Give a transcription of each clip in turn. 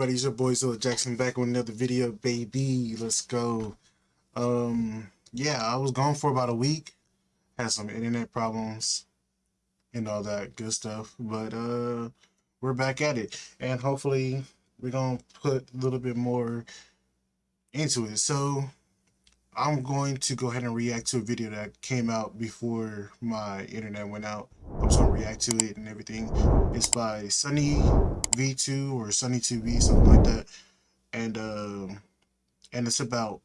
everybody? It's your boy Zilla Jackson back with another video, baby. Let's go. Um, yeah, I was gone for about a week. Had some internet problems and all that good stuff, but uh, we're back at it, and hopefully we're gonna put a little bit more into it. So I'm going to go ahead and react to a video that came out before my internet went out. I'm just gonna react to it and everything. It's by Sunny V2 or Sunny2V, something like that. And uh, and it's about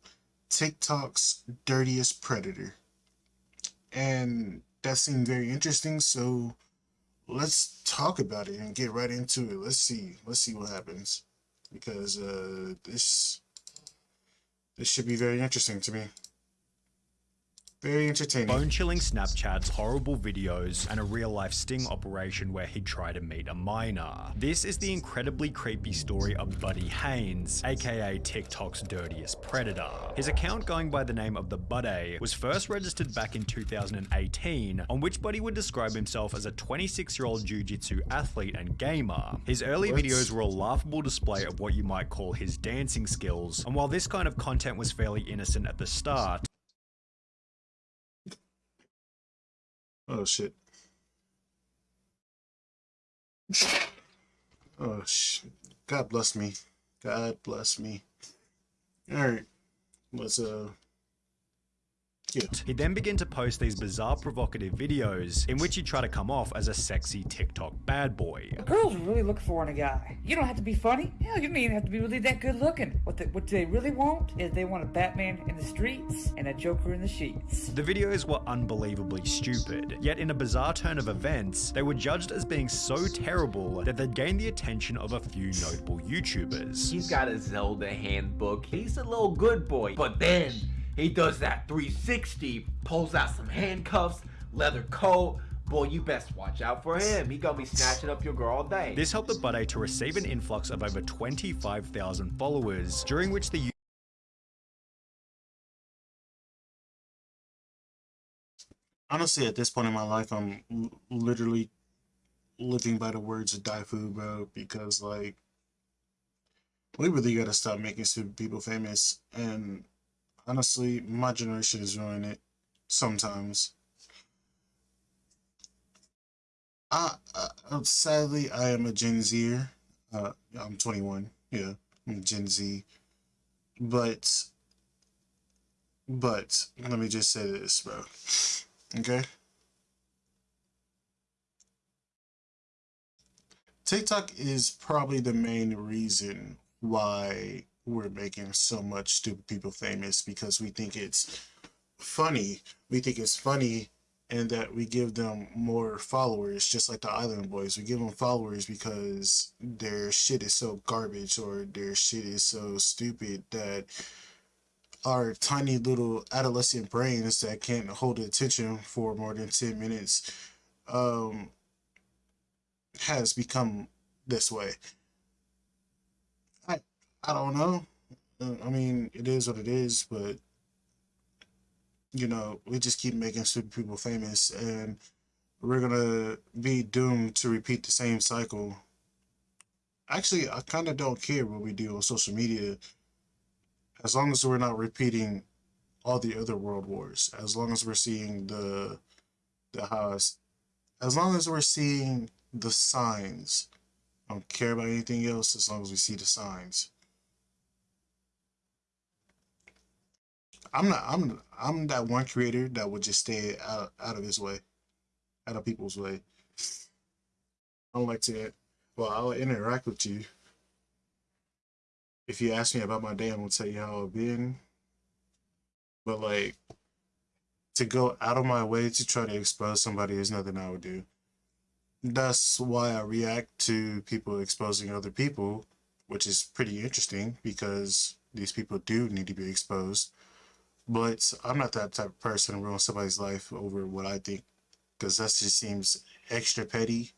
TikTok's dirtiest predator. And that seemed very interesting, so let's talk about it and get right into it. Let's see. Let's see what happens. Because uh this this should be very interesting to me. Very entertaining. Bone-chilling Snapchats, horrible videos, and a real-life sting operation where he'd try to meet a minor. This is the incredibly creepy story of Buddy Haynes, aka TikTok's dirtiest predator. His account going by the name of the Buddy was first registered back in 2018, on which Buddy would describe himself as a 26-year-old jiu-jitsu athlete and gamer. His early what? videos were a laughable display of what you might call his dancing skills, and while this kind of content was fairly innocent at the start, Oh shit. oh shit. God bless me. God bless me. Alright. Let's uh he then began to post these bizarre provocative videos in which he'd try to come off as a sexy TikTok bad boy. Girls really look for in a guy. You don't have to be funny. Hell, you don't even have to be really that good looking. What, the, what they really want is they want a Batman in the streets and a Joker in the sheets. The videos were unbelievably stupid, yet in a bizarre turn of events, they were judged as being so terrible that they'd gained the attention of a few notable YouTubers. He's got a Zelda handbook. He's a little good boy. But then he does that 360, pulls out some handcuffs, leather coat. Boy, you best watch out for him. He gonna be snatching up your girl all day. This helped the Buddy to receive an influx of over 25,000 followers, during which the honestly at this point in my life i'm literally living by the words of Daifu, bro, because like we really gotta stop making stupid people famous and honestly, my generation is ruining it sometimes. I, I sadly I am a Gen Zer. Uh, I'm 21. Yeah, I'm Gen Z. But, but let me just say this, bro. Okay. TikTok is probably the main reason why we're making so much stupid people famous because we think it's funny. We think it's funny and that we give them more followers, just like the Island Boys. We give them followers because their shit is so garbage or their shit is so stupid that our tiny little adolescent brains that can't hold attention for more than 10 minutes um, has become this way. I don't know. Uh, I mean, it is what it is, but you know, we just keep making stupid people famous, and we're gonna be doomed to repeat the same cycle. Actually, I kind of don't care what we do on social media, as long as we're not repeating all the other world wars. As long as we're seeing the the house, as long as we're seeing the signs. I don't care about anything else as long as we see the signs. I'm not. I'm. I'm that one creator that would just stay out out of his way, out of people's way. I don't like to. Well, I'll interact with you. If you ask me about my day, I'm gonna tell you how I've been. But like, to go out of my way to try to expose somebody is nothing I would do. That's why I react to people exposing other people, which is pretty interesting because these people do need to be exposed. But I'm not that type of person to ruin somebody's life over what I think, because that just seems extra petty.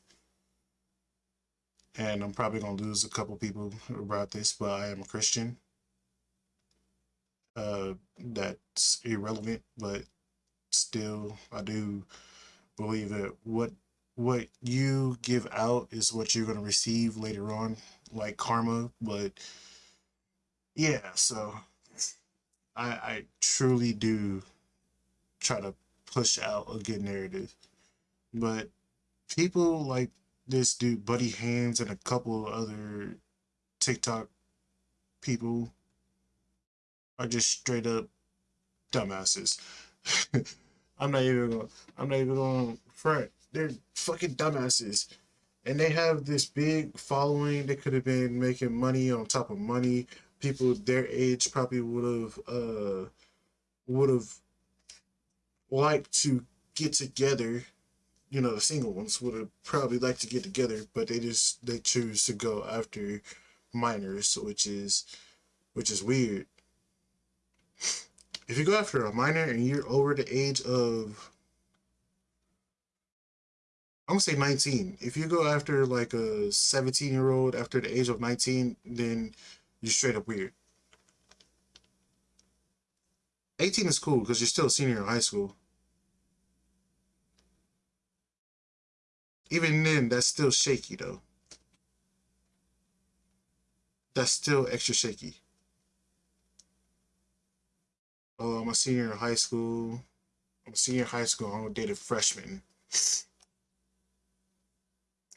And I'm probably going to lose a couple people about this, but I am a Christian. Uh, that's irrelevant, but still, I do believe that what what you give out is what you're going to receive later on, like karma. But yeah, so I, I truly do try to push out a good narrative. But people like this dude, Buddy Hands, and a couple other TikTok people are just straight up dumbasses. I'm not even gonna I'm not even gonna front. They're fucking dumbasses. And they have this big following. They could have been making money on top of money. People their age probably would have uh would have liked to get together. You know, the single ones would have probably liked to get together, but they just they choose to go after minors, which is which is weird if you go after a minor and you're over the age of I'm gonna say 19. If you go after like a 17 year old after the age of 19, then you're straight up weird. 18 is cool because you're still a senior in high school. Even then, that's still shaky though. That's still extra shaky. Uh, oh, I'm a senior in high school. I'm a senior in high school. I'm a freshman.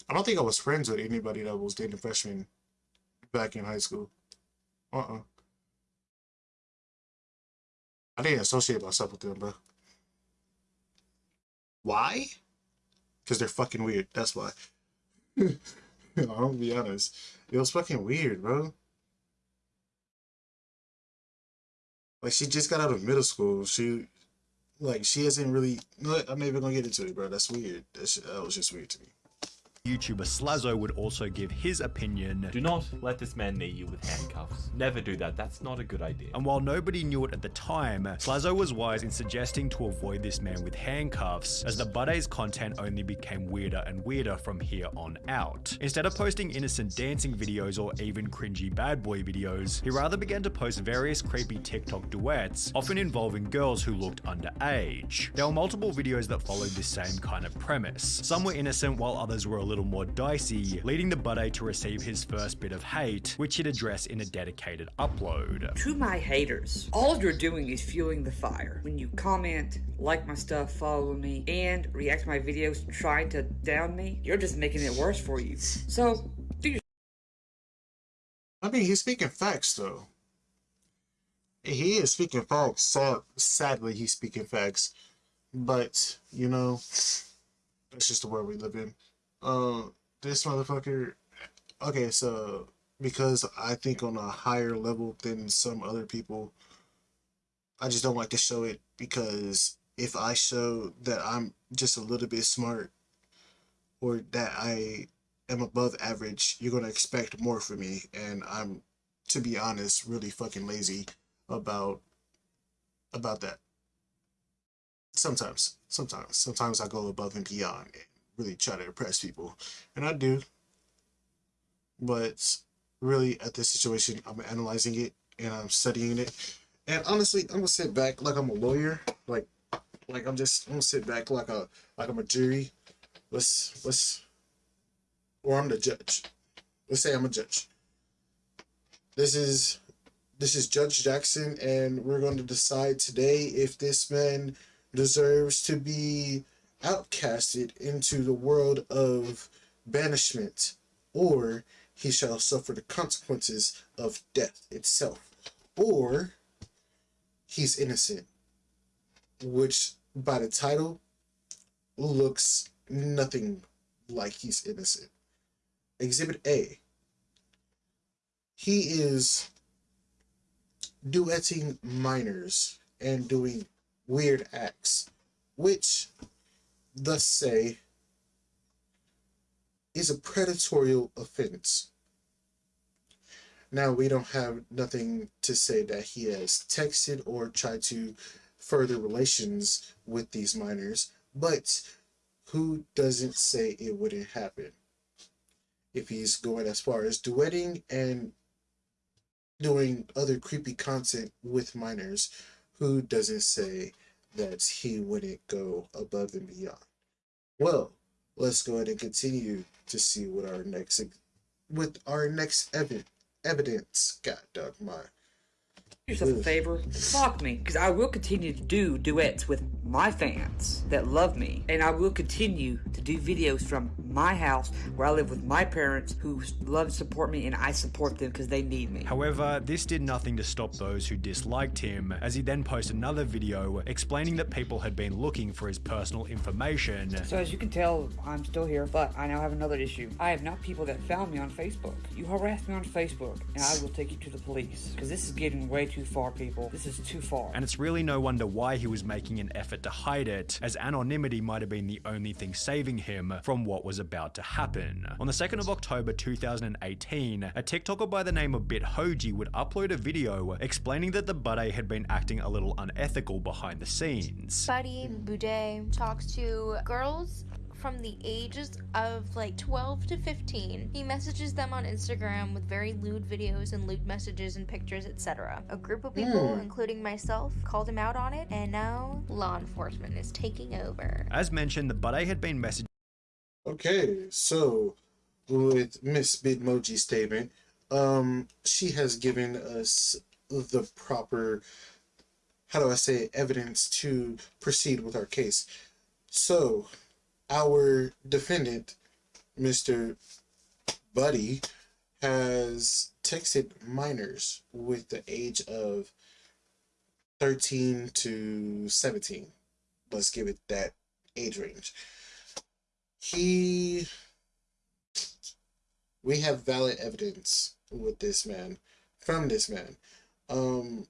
I don't think I was friends with anybody that was dating freshmen back in high school. Uh-uh. I didn't associate myself with them, bro. Why? Because they're fucking weird. That's why. I'll be honest. It was fucking weird, bro. Like she just got out of middle school. She like she hasn't really. I'm not even gonna get into it, bro. That's weird. That, shit, that was just weird to me. YouTuber Slazo would also give his opinion. Do not let this man knee you with handcuffs. Never do that. That's not a good idea. And while nobody knew it at the time, Slazo was wise in suggesting to avoid this man with handcuffs, as the Buddy's content only became weirder and weirder from here on out. Instead of posting innocent dancing videos or even cringy bad boy videos, he rather began to post various creepy TikTok duets, often involving girls who looked underage. There were multiple videos that followed this same kind of premise. Some were innocent while others were a little more dicey, leading the Buddy to receive his first bit of hate, which he'd address in a dedicated upload. To my haters, all you're doing is fueling the fire. When you comment, like my stuff, follow me, and react to my videos trying to down me, you're just making it worse for you. So, do your I mean, he's speaking facts though. He is speaking facts. Sad, sadly, he's speaking facts. But you know, that's just the world we live in. Uh, this motherfucker. Okay, so because I think on a higher level than some other people, I just don't like to show it because if I show that I'm just a little bit smart or that I am above average, you're gonna expect more from me, and I'm, to be honest, really fucking lazy about about that. Sometimes, sometimes, sometimes I go above and beyond really try to impress people, and I do. But really, at this situation, I'm analyzing it and I'm studying it, and honestly, I'm gonna sit back like I'm a lawyer, like, like I'm just I'm gonna sit back like a like I'm a jury. Let's let's, or I'm the judge. Let's say I'm a judge. This is this is Judge Jackson, and we're going to decide today if this man deserves to be outcasted into the world of banishment, or he shall suffer the consequences of death itself, or he's innocent, which by the title looks nothing like he's innocent. Exhibit A. He is duetting minors and doing weird acts, which, thus say, is a predatory offense. Now, we don't have nothing to say that he has texted or tried to further relations with these minors, but who doesn't say it wouldn't happen? If he's going as far as duetting and doing other creepy content with minors, who doesn't say that he wouldn't go above and beyond? Well, let's go ahead and continue to see what our next with our next evi- evidence. God dog my Do yourself a favor, block me, because I will continue to do duets with my fans that love me, and I will continue to do videos from my house where I live with my parents who love and support me, and I support them because they need me. However, this did nothing to stop those who disliked him, as he then posted another video explaining that people had been looking for his personal information. So as you can tell, I'm still here, but I now have another issue. I have not people that found me on Facebook. You harassed me on Facebook, and I will take you to the police. Because this is getting way too far, people. This is too far. And it's really no wonder why he was making an effort to hide it, as anonymity might have been the only thing saving him from what was about to happen. On the 2nd of October 2018, a TikToker by the name of BitHoji would upload a video explaining that the Buddy had been acting a little unethical behind the scenes. Buddy Boudet talks to girls from the ages of like 12 to 15. He messages them on Instagram with very lewd videos and lewd messages and pictures, etc. A group of people, including myself, called him out on it, and now law enforcement is taking over. As mentioned, the Buddy had been messaging Okay, so with Miss Bitmoji's statement, um, she has given us the proper, how do I say, evidence to proceed with our case. So, our defendant, Mr. Buddy, has texted minors with the age of 13 to 17. Let's give it that age range he we have valid evidence with this man from this man um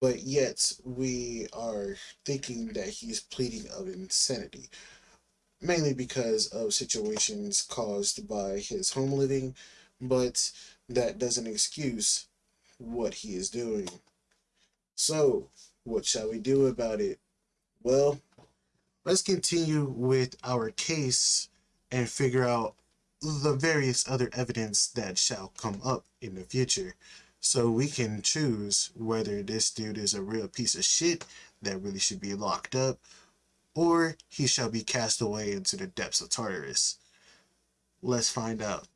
but yet we are thinking that he's pleading of insanity mainly because of situations caused by his home living but that doesn't excuse what he is doing. So what shall we do about it? Well let's continue with our case and figure out the various other evidence that shall come up in the future. So we can choose whether this dude is a real piece of shit that really should be locked up or he shall be cast away into the depths of Tartarus. Let's find out.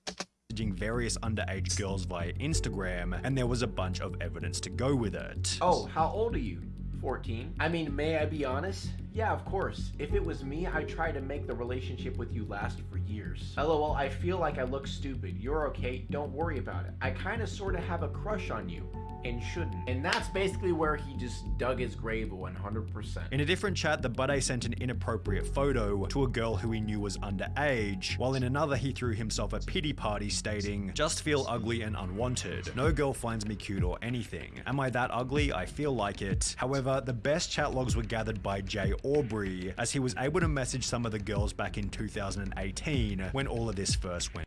various underage girls via Instagram, and there was a bunch of evidence to go with it. Oh, how old are you? 14. I mean, may I be honest? Yeah, of course. If it was me, I'd try to make the relationship with you last for years. LOL, I feel like I look stupid. You're okay, don't worry about it. I kinda sorta have a crush on you. And shouldn't. And that's basically where he just dug his grave 100%. In a different chat, the Buddy sent an inappropriate photo to a girl who he knew was underage, while in another he threw himself a pity party stating, just feel ugly and unwanted. No girl finds me cute or anything. Am I that ugly? I feel like it. However, the best chat logs were gathered by Jay Aubrey, as he was able to message some of the girls back in 2018 when all of this first went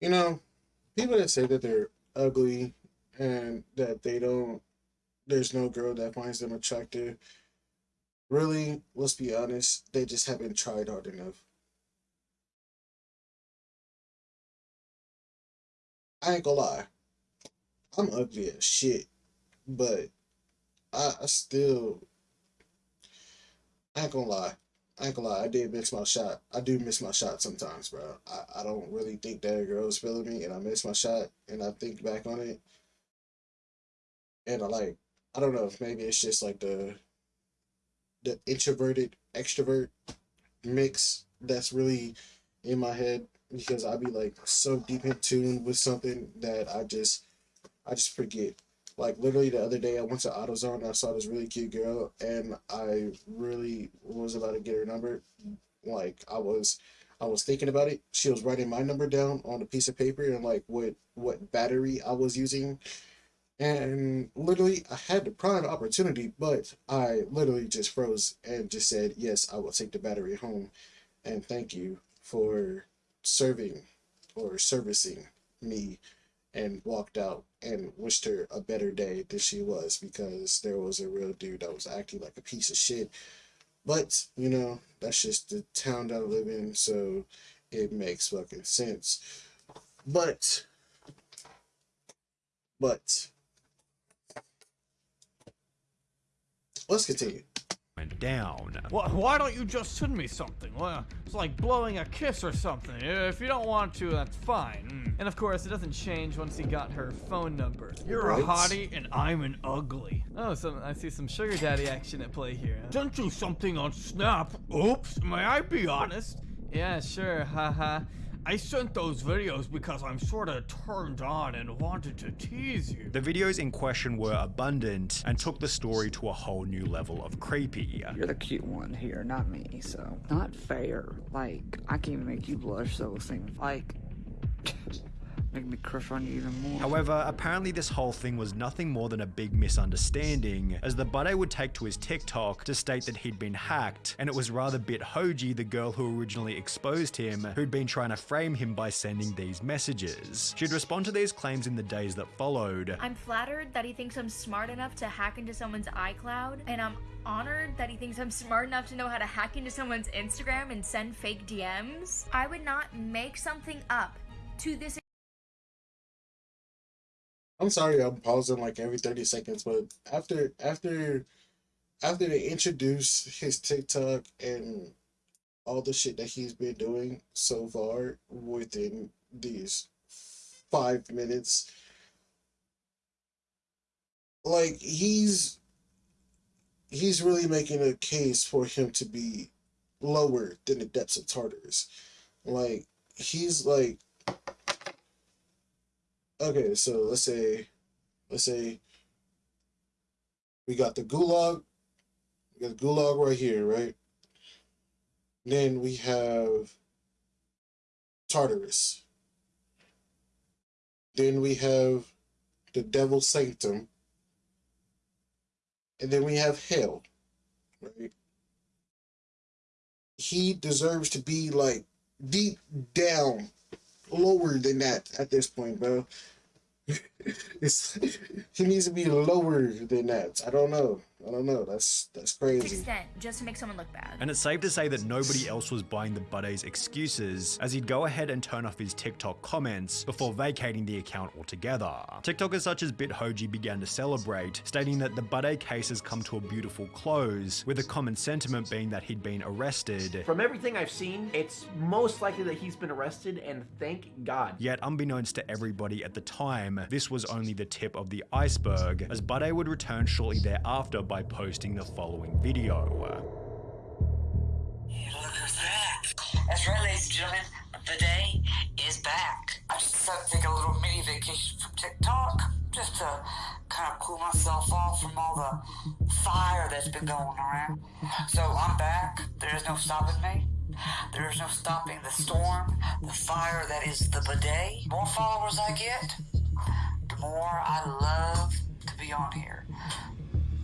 You know, people that say that they're ugly and that they don't, there's no girl that finds them attractive. Really, let's be honest, they just haven't tried hard enough. I ain't gonna lie, I'm ugly as shit, but I, I still, I ain't gonna lie. I ain't gonna lie, I did miss my shot. I do miss my shot sometimes, bro. I, I don't really think that a girl's feeling me, and I miss my shot, and I think back on it, and I like, I don't know if maybe it's just like the, the introverted extrovert mix that's really in my head because I be like so deep in tune with something that I just, I just forget. Like literally the other day, I went to AutoZone and I saw this really cute girl, and I really was about to get her number. Like I was, I was thinking about it. She was writing my number down on a piece of paper and like what what battery I was using, and literally I had the prime opportunity, but I literally just froze and just said yes, I will take the battery home, and thank you for serving or servicing me and walked out and wished her a better day than she was because there was a real dude that was acting like a piece of shit. But, you know, that's just the town that I live in, so it makes fucking sense. But, but, let's continue. Went down. Why, why don't you just send me something? Well, it's like blowing a kiss or something. If you don't want to, that's fine. Mm. And of course, it doesn't change once he got her phone number. You're a hottie and I'm an ugly. Oh, so I see some sugar daddy action at play here. Sent you something on Snap. Oops, may I be honest? Yeah, sure, haha. I sent those videos because I'm sorta turned on and wanted to tease you. The videos in question were abundant and took the story to a whole new level of creepy. You're the cute one here, not me, so. Not fair. Like, I can't even make you blush, so it seems like. make me crush on you even more. However, apparently this whole thing was nothing more than a big misunderstanding, as the buddy would take to his TikTok to state that he'd been hacked, and it was rather Bit Hoji, the girl who originally exposed him, who'd been trying to frame him by sending these messages. She'd respond to these claims in the days that followed, I'm flattered that he thinks I'm smart enough to hack into someone's iCloud, and I'm honored that he thinks I'm smart enough to know how to hack into someone's Instagram and send fake DMs. I would not make something up to this I'm sorry, I'm pausing like every 30 seconds, but after after after they introduce his TikTok and all the shit that he's been doing so far within these five minutes, like he's he's really making a case for him to be lower than the depths of Tartarus. Like he's like okay, so let's say let's say we got the gulag, we got the gulag right here, right? Then we have Tartarus. Then we have the Devil's Sanctum. And then we have Hell, right? He deserves to be like deep down lower than that at this point, bro. It's he needs to be lower than that. I don't know. I don't know. That's that's crazy. extent just to make someone look bad. And it's safe to say that nobody else was buying the Buddy's excuses, as he'd go ahead and turn off his TikTok comments before vacating the account altogether. TikTokers such as BitHoji began to celebrate, stating that the Buddy case has come to a beautiful close, with the common sentiment being that he'd been arrested. From everything I've seen, it's most likely that he's been arrested, and thank God. Yet, unbeknownst to everybody at the time, this was only the tip of the iceberg, as Buddy would return shortly thereafter by posting the following video. Hey, look who's. That's right, ladies and gentlemen. Day is back. I just decided to take a little mini vacation from TikTok just to kind of cool myself off from all the fire that's been going around. So I'm back. There is no stopping me. There is no stopping the storm, the fire that is the bidet. More followers I get, the more I love to be on here.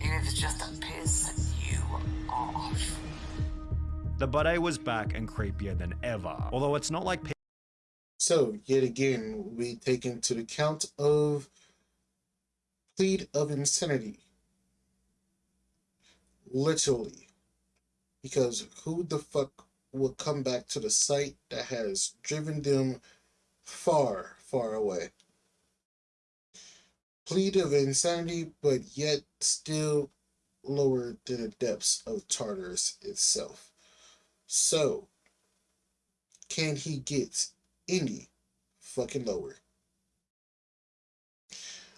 Even if it's just to piss you off. The Buddy was back and creepier than ever, although it's not like So yet again, we take into the count of plead of insanity. Literally. Because who the fuck will come back to the site that has driven them far, far away? Plead of insanity, but yet still lower than the depths of Tartarus itself. So, can he get any fucking lower?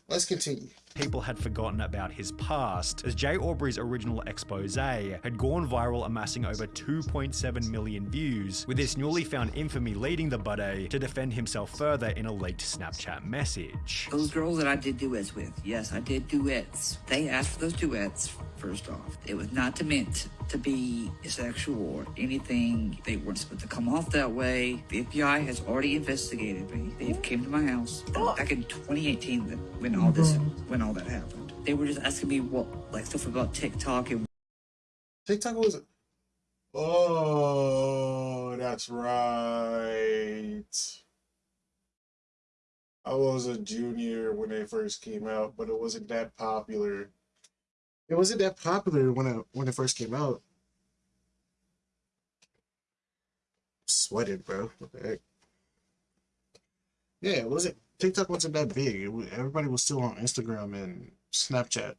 Let's continue. People had forgotten about his past, as Jay Aubrey's original expose had gone viral, amassing over 2.7 million views, with this newly found infamy leading the Buddy to defend himself further in a leaked Snapchat message. Those girls that I did duets with, yes, I did duets. They asked for those duets, first off. It was not meant to be sexual or anything. They weren't supposed to come off that way. The FBI has already investigated me. They've came to my house back in 2018 when all this, mm-hmm. when all that happened. They were just asking me what, like stuff about TikTok and TikTok was. Oh, that's right. I was a junior when they first came out, but it wasn't that popular. It wasn't that popular when it when it first came out. Sweated, bro. What the heck? Yeah, it wasn't. TikTok wasn't that big. It, everybody was still on Instagram and Snapchat.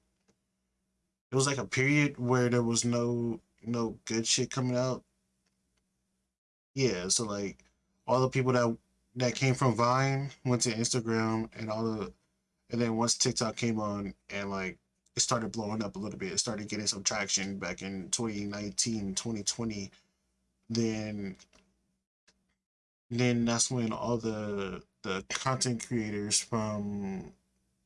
it was like a period where there was no no good shit coming out. Yeah, so like all the people that that came from Vine went to Instagram and all the and then once TikTok came on and like it started blowing up a little bit, it started getting some traction back in 2019, 2020, then then that's when all the the content creators from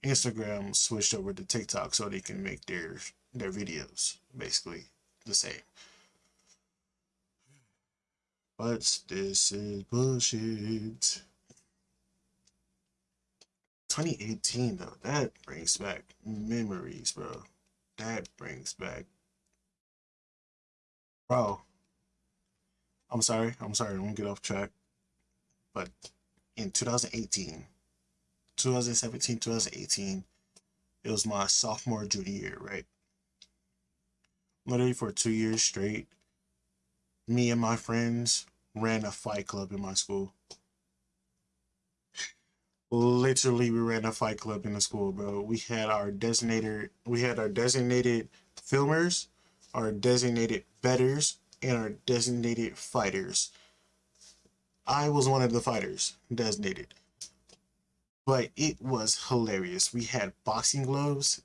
Instagram switched over to TikTok so they can make their their videos basically the same. But this is bullshit. 2018 though, that brings back memories, bro. That brings back Bro. I'm sorry, I'm sorry, I'm gonna get off track. But in 2018, 2017, 2018, it was my sophomore junior year, right? Literally for two years straight, me and my friends ran a fight club in my school. Literally, we ran a fight club in the school, bro. We had our designated, we had our designated filmers, our designated betters, and our designated fighters. I was one of the fighters designated, but it was hilarious. We had boxing gloves.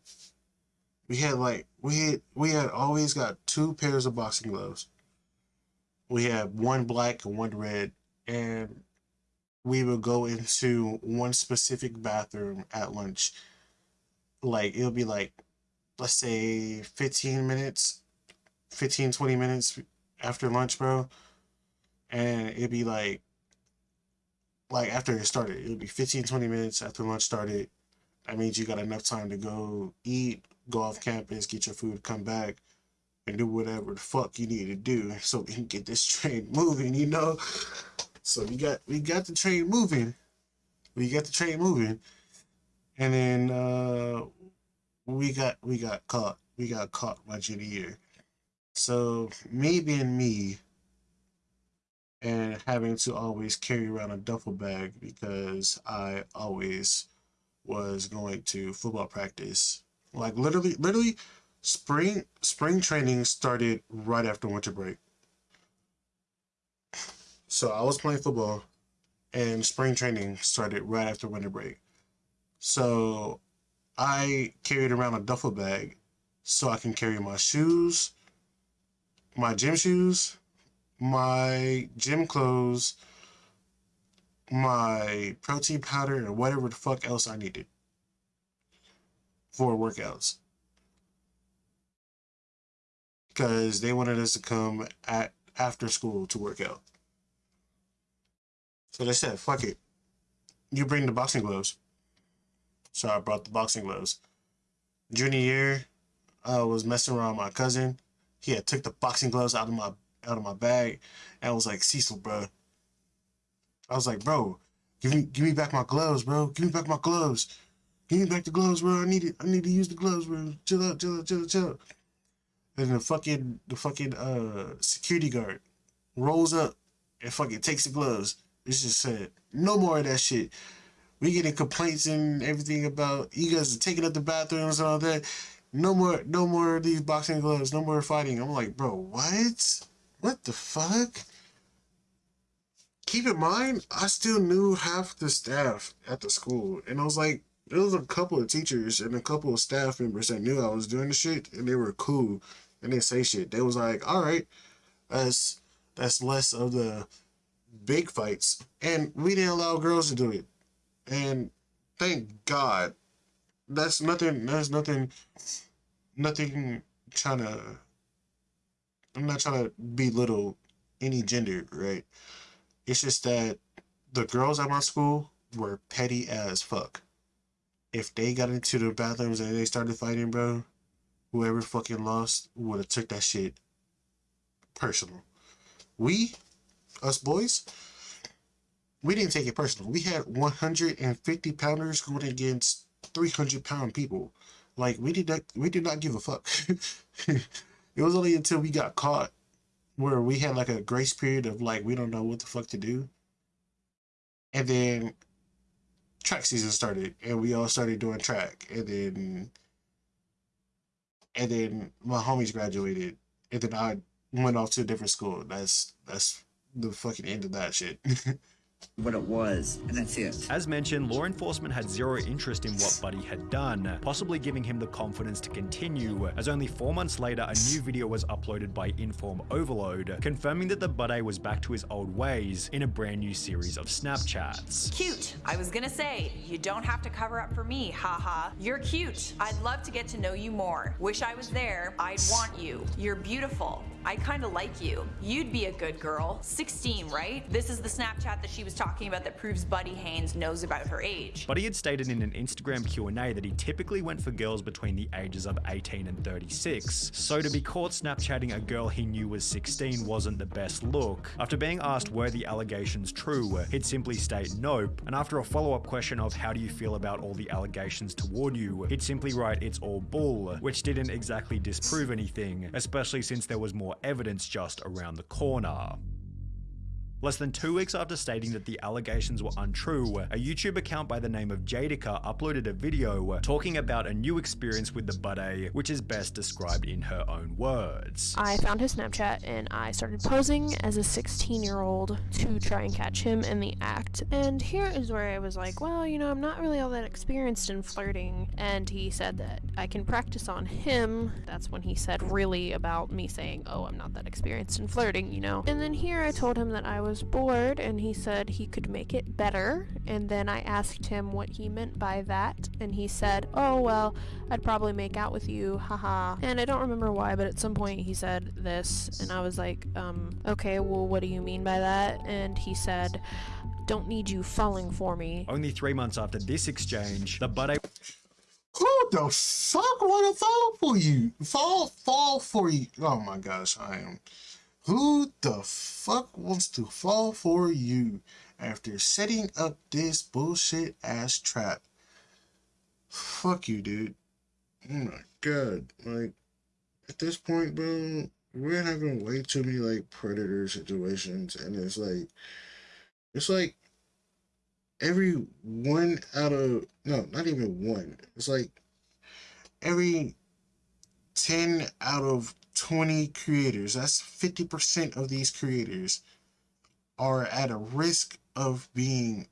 We had like we had we had always got two pairs of boxing gloves. We had one black and one red, and we would go into one specific bathroom at lunch. Like it'll be like, let's say 15 minutes, 15, 20 minutes after lunch, bro. And it'd be like, like after it started, it would be 15, 20 minutes after lunch started. That means you got enough time to go eat, go off campus, get your food, come back, and do whatever the fuck you need to do so we can get this train moving, you know? So we got we got the train moving. We got the train moving. And then uh we got we got caught. We got caught my junior year. So me being me and having to always carry around a duffel bag because I always was going to football practice. Like literally literally spring spring training started right after winter break. So I was playing football and spring training started right after winter break. So I carried around a duffel bag so I can carry my shoes, my gym shoes, my gym clothes, my protein powder, and whatever the fuck else I needed for workouts. Because they wanted us to come at after school to work out. So they said, fuck it. You bring the boxing gloves. So I brought the boxing gloves. Junior year, I was messing around with my cousin. He had took the boxing gloves out of my out of my bag and I was like, Cecil, bro. I was like, bro, give me give me back my gloves, bro. Give me back my gloves. Give me back the gloves, bro. I need it. I need to use the gloves, bro. Chill out, chill out, chill out, chill out. And the fucking the fucking uh security guard rolls up and fucking takes the gloves. It's just said, no more of that shit. We getting complaints and everything about you guys are taking up the bathrooms and all that. No more, no more of these boxing gloves. No more fighting. I'm like, bro, what? What the fuck? Keep in mind, I still knew half the staff at the school, and I was like, there was a couple of teachers and a couple of staff members that knew I was doing the shit, and they were cool, and they say shit. They was like, all right, that's that's less of the big fights, and we didn't allow girls to do it, and thank God. That's nothing. That's nothing. Nothing trying to. I'm not trying to belittle any gender, right? It's just that the girls at my school were petty as fuck. If they got into the bathrooms and they started fighting, bro, whoever fucking lost would have took that shit personal. We us boys, we didn't take it personal. We had 150 pounders going against 300 pound people. Like we did not, we did not give a fuck. it was only until we got caught where we had like a grace period of like we don't know what the fuck to do, and then track season started, and we all started doing track, and then and then my homies graduated, and then I went off to a different school. That's that's the fucking end of that shit. what it was, and that's it. As mentioned, law enforcement had zero interest in what Buddy had done, possibly giving him the confidence to continue, as only four months later a new video was uploaded by Inform Overload, confirming that the Buddy was back to his old ways in a brand new series of Snapchats. Cute. I was gonna say, you don't have to cover up for me, haha. You're cute. I'd love to get to know you more. Wish I was there. I'd want you. You're beautiful. I kinda like you. You'd be a good girl. 16, right? This is the Snapchat that she was talking about that proves Buddy Haynes knows about her age. Buddy had stated in an Instagram Q&A that he typically went for girls between the ages of 18 and 36, so to be caught Snapchatting a girl he knew was 16 wasn't the best look. After being asked were the allegations true, he'd simply state nope, and after a follow-up question of how do you feel about all the allegations toward you, he'd simply write it's all bull, which didn't exactly disprove anything, especially since there was more evidence just around the corner. Less than two weeks after stating that the allegations were untrue, a YouTube account by the name of Jadica uploaded a video talking about a new experience with the Buddy, which is best described in her own words. I found his Snapchat and I started posing as a 16 year old to try and catch him in the act. And here is where I was like, well, you know, I'm not really all that experienced in flirting. And he said that I can practice on him. That's when he said really about me saying, oh, I'm not that experienced in flirting, you know. And then here I told him that I was bored and he said he could make it better. And then I asked him what he meant by that. And he said, oh, well, I'd probably make out with you, haha. And I don't remember why, but at some point he said this. And I was like, um, okay, well, what do you mean by that? And he said, don't need you falling for me. Only three months after this exchange, the Buddy Who the fuck wanna fall for you? Fall, fall for you. Oh my gosh, I am. Who the fuck wants to fall for you after setting up this bullshit ass trap? Fuck you, dude. Oh my god. Like, at this point, bro, we're having way too many, like, predator situations, and it's like, it's like, every one out of, no, not even one. It's like, every 10 out of 20 creators, that's 50% of these creators, are at a risk of being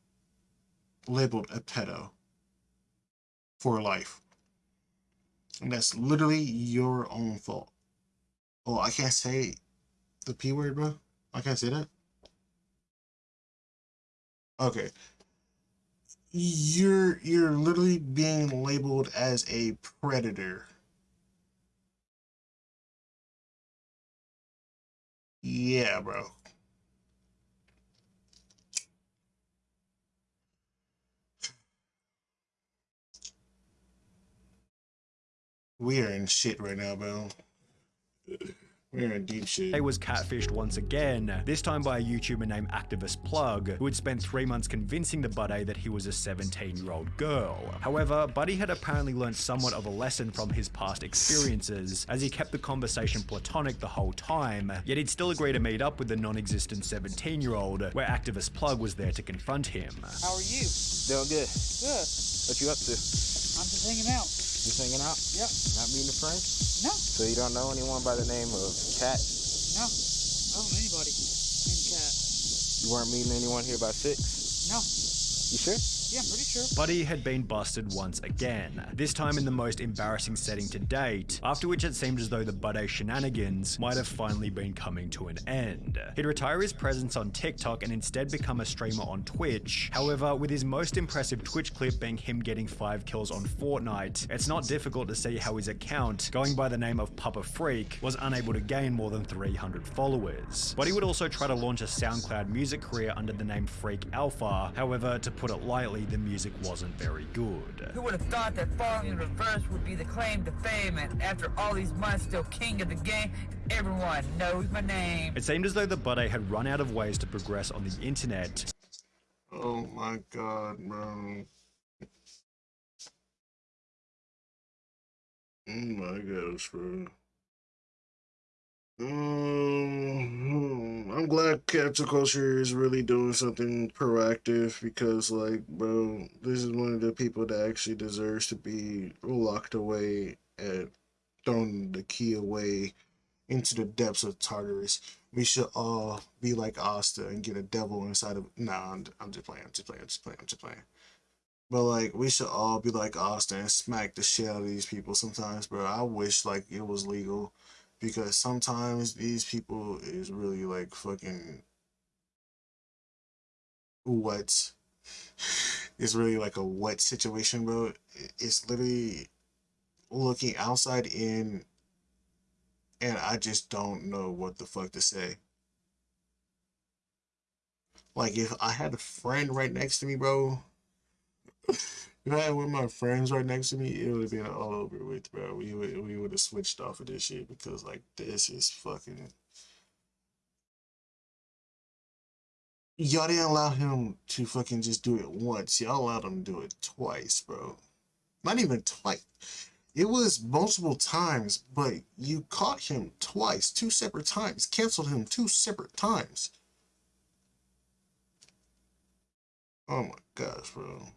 labeled a pedo for life. And that's literally your own fault. Oh, I can't say the P word, bro? I can't say that? Okay. You're you're literally being labeled as a predator. Yeah, bro. We are in shit right now, bro. We're in deep shit. They was catfished once again, this time by a YouTuber named Activist Plug, who had spent three months convincing the Buddy that he was a 17 year old girl. However, Buddy had apparently learned somewhat of a lesson from his past experiences, as he kept the conversation platonic the whole time, yet he'd still agree to meet up with the non existent 17 year old, where Activist Plug was there to confront him. How are you? Doing good. Good. What you up to? I'm just hanging out. Just hanging out? Yep. Not meeting a friend? No. So you don't know anyone by the name of Cat? No. I don't know anybody named Cat. You weren't meeting anyone here by six? No. You sure? Yeah, pretty sure. Buddy had been busted once again, this time in the most embarrassing setting to date, after which it seemed as though the Buddy shenanigans might have finally been coming to an end. He'd retire his presence on TikTok and instead become a streamer on Twitch. However, with his most impressive Twitch clip being him getting 5 kills on Fortnite, it's not difficult to see how his account, going by the name of Papa Freak, was unable to gain more than 300 followers. Buddy would also try to launch a SoundCloud music career under the name Freak Alpha, however, to put it lightly, the music wasn't very good. Who would have thought that falling in reverse would be the claim to fame and after all these months still king of the game? Everyone knows my name. It seemed as though the Buddy had run out of ways to progress on the internet, Oh my god, bro. Oh my gosh, bro. Um, I'm glad Capture Culture is really doing something proactive because, like, bro, this is one of the people that actually deserves to be locked away and thrown the key away into the depths of Tartarus. We should all be like Asta and get a devil inside of. Nah, I'm, I'm just playing. I'm just playing. I'm just playing. I'm just playing. But like, we should all be like Asta and smack the shit out of these people sometimes, bro. I wish like it was legal, because sometimes these people is really like fucking what? It's really like a what situation, bro. It's literally looking outside in and I just don't know what the fuck to say. Like if I had a friend right next to me, bro. If I had one of my friends right next to me, it would have been all over with, bro. We would we would have switched off of this shit because like this is fucking. Y'all didn't allow him to fucking just do it once. Y'all allowed him to do it twice, bro. Not even twice. It was multiple times, but you caught him twice, two separate times, canceled him two separate times. Oh my gosh, bro.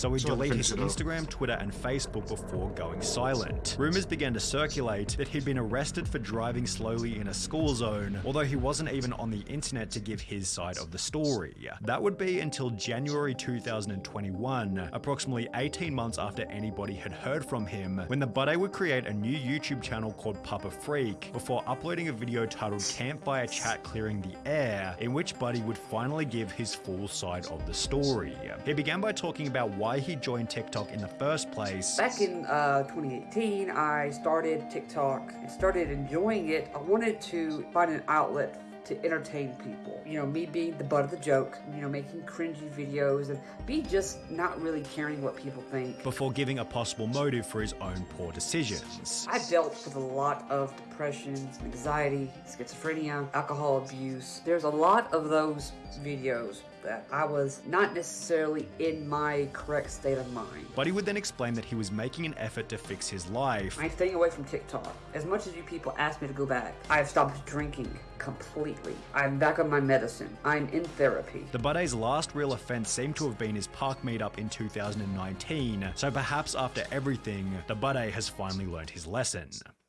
So he So deleted his. Instagram, Twitter, and Facebook before going silent. Rumors began to circulate that he'd been arrested for driving slowly in a school zone, although he wasn't even on the internet to give his side of the story. That would be until January 2021, approximately 18 months after anybody had heard from him, when the Buddy would create a new YouTube channel called Papa Freak before uploading a video titled Campfire Chat Clearing the Air, in which Buddy would finally give his full side of the story. He began by talking about why he joined TikTok in the first place. Back in uh, 2018, I started TikTok and started enjoying it. I wanted to find an outlet to entertain people. You know, me being the butt of the joke, you know, making cringy videos and be just not really caring what people think. Before giving a possible motive for his own poor decisions. I dealt with a lot of depression, anxiety, schizophrenia, alcohol abuse. There's a lot of those videos that I was not necessarily in my correct state of mind. Buddy would then explain that he was making an effort to fix his life. I'm staying away from TikTok. As much as you people ask me to go back, I have stopped drinking completely. I'm back on my medicine. I'm in therapy. The Buddy's last real offense seemed to have been his park meetup in 2019, so perhaps after everything, the Buddy has finally learned his lesson.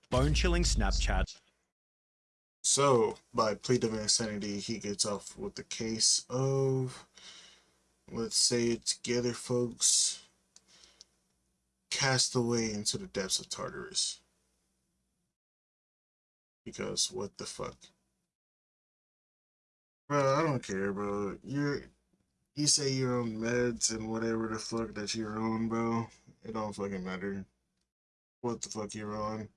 Bone chilling Snapchat. So, by plea of insanity, he gets off with the case of, let's say it together, folks, cast away into the depths of Tartarus. Because what the fuck? Bro, I don't care, bro. You're, you say you're on meds and whatever the fuck that you're on, bro. It don't fucking matter. What the fuck you're on.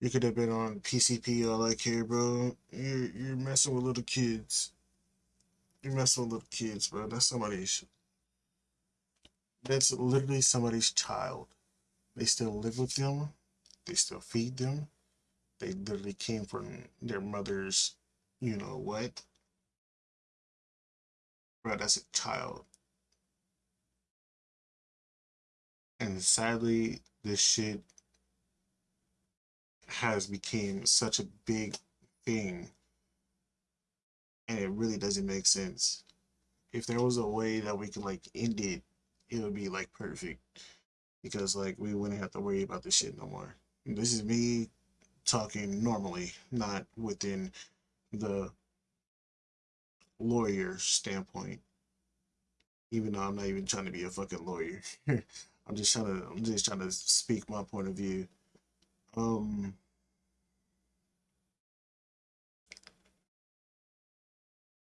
You could have been on PCP all I care, bro. You're you're messing with little kids. You're messing with little kids, bro. That's somebody's. That's literally somebody's child. They still live with them. They still feed them. They literally came from their mother's, you know what? Bro, that's a child. And sadly, this shit has become such a big thing and it really doesn't make sense. If there was a way that we could like end it it would be like perfect. Because like we wouldn't have to worry about this shit no more. This is me talking normally not within the lawyer standpoint. Even though i'm not even trying to be a fucking lawyer. I'm just trying to i'm just trying to speak my point of view um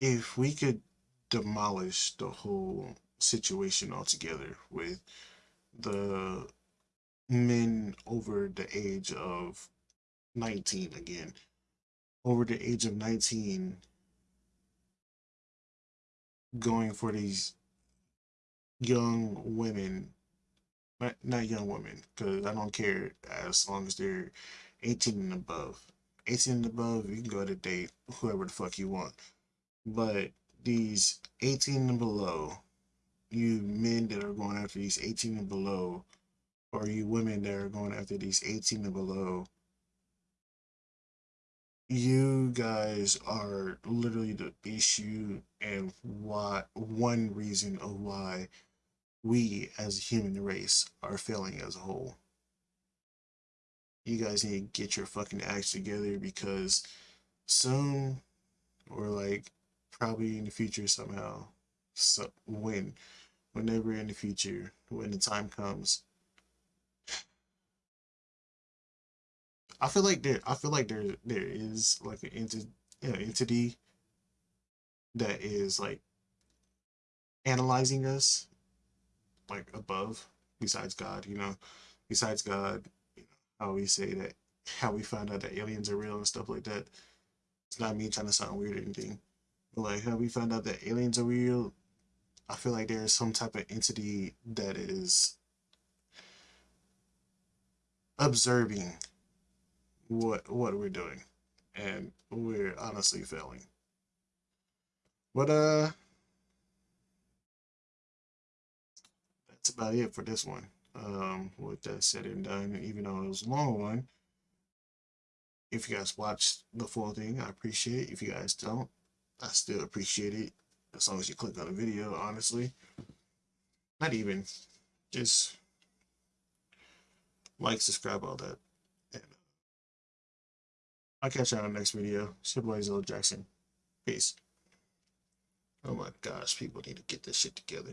if we could demolish the whole situation altogether with the men over the age of 19 again over the age of 19 going for these young women not, not young women because i don't care as long as they're 18 and above. 18 and above you can go to date whoever the fuck you want. But these 18 and below you men that are going after these 18 and below or you women that are going after these 18 and below you guys are literally the issue and why one reason of why we as a human race are failing as a whole. You guys need to get your fucking acts together because soon, or like probably in the future somehow, so when, whenever in the future, when the time comes, I feel like there, I feel like there, there is like an enti- you know, entity that is like analyzing us, like above, besides God, you know, besides God, you know, how we say that, how we find out that aliens are real and stuff like that. It's not me trying to sound weird or anything, but like how we found out that aliens are real. I feel like there is some type of entity that is observing what what we're doing and we're honestly failing but uh that's about it for this one um with that said and done even though it was a long one if you guys watched the full thing i appreciate it if you guys don't i still appreciate it as long as you click on the video honestly not even just like subscribe all that and uh, I'll catch you on the next video. It's your Jackson. Peace. Oh my gosh, people need to get this shit together.